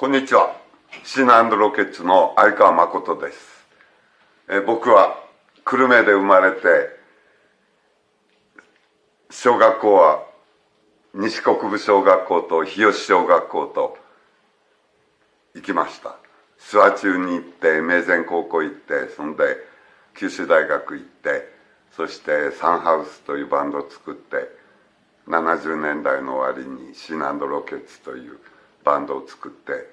こんにちは。シナロケッツの相川誠です。え僕は久留米で生まれて、小学校は西国部小学校と日吉小学校と行きました。諏訪中に行って、名前高校行って、そんで九州大学行って、そしてサンハウスというバンドを作って、70年代の終わりにシナロケッツというバンドを作って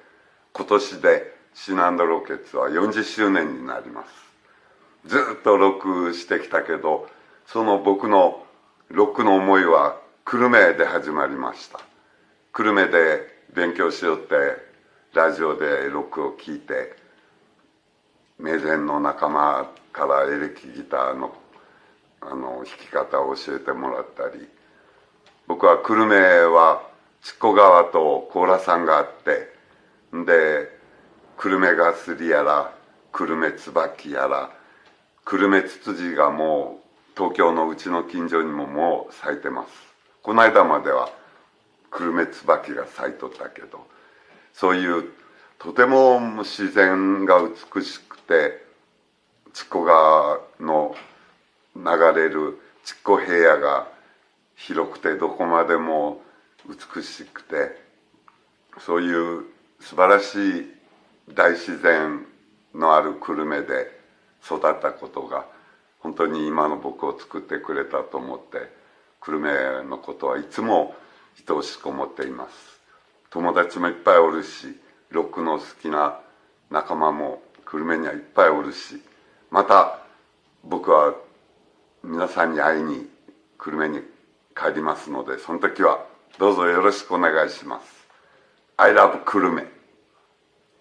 今年でシナンドロケッツは40周年になります。ずっとロックしてきたけどその僕のロックの思いは久留米で始まりました。久留米で勉強しようってラジオでロックを聴いて名前の仲間からエレキギターのあの弾き方を教えてもらったり僕は久留米は筑古川と甲羅山があってで久留米ガスリやら久留米椿やら久留米ツツジがもう東京のうちの近所にももう咲いてます。この間までは久留米椿が咲いとったけどそういうとても自然が美しくて筑古川の流れる筑古平野が広くてどこまでも美しくてそういう素晴らしい大自然のある久留米で育ったことが本当に今の僕を作ってくれたと思って久留米のことはいつも愛おしく思っています。友達もいっぱいおるしロックの好きな仲間も久留米にはいっぱいおるしまた僕は皆さんに会いに久留米に帰りますのでその時はどうぞよろしくお願いします。I love 久留米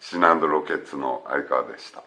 シナンドロケッツの相川でした。